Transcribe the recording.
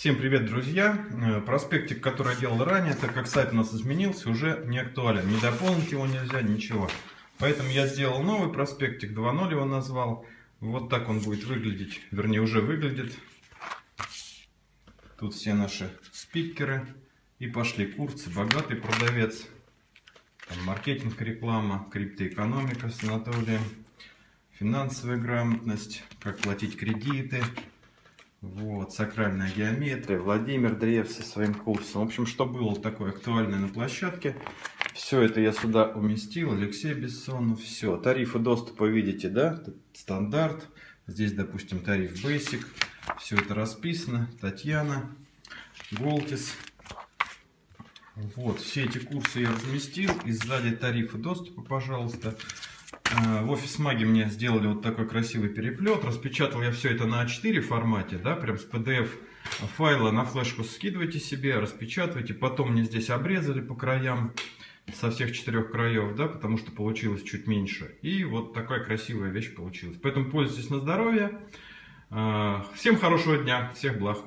Всем привет, друзья! Э, Проспектик, который я делал ранее, так как сайт у нас изменился, уже не актуален. Не дополнить его нельзя, ничего. Поэтому я сделал новый проспектик, 2.0 его назвал. Вот так он будет выглядеть, вернее уже выглядит. Тут все наши спикеры. И пошли курсы, богатый продавец. Там маркетинг, реклама, криптоэкономика с Анатолием. Финансовая грамотность, как платить кредиты, вот, сакральная геометрия, Владимир Древ со своим курсом. В общем, что было такое актуальное на площадке. Все это я сюда уместил. Алексей Бессонов. Все. Тарифы доступа видите, да? Стандарт. Здесь, допустим, тариф Basic. Все это расписано. Татьяна. Голтис. Вот, все эти курсы я разместил. И сзади тарифы доступа, пожалуйста. Э, в офис маги мне сделали вот такой красивый переплет. Распечатал я все это на А4 формате, да, прям с PDF файла на флешку скидывайте себе, распечатывайте. Потом мне здесь обрезали по краям со всех четырех краев, да, потому что получилось чуть меньше. И вот такая красивая вещь получилась. Поэтому пользуйтесь на здоровье. Э, всем хорошего дня, всех благ.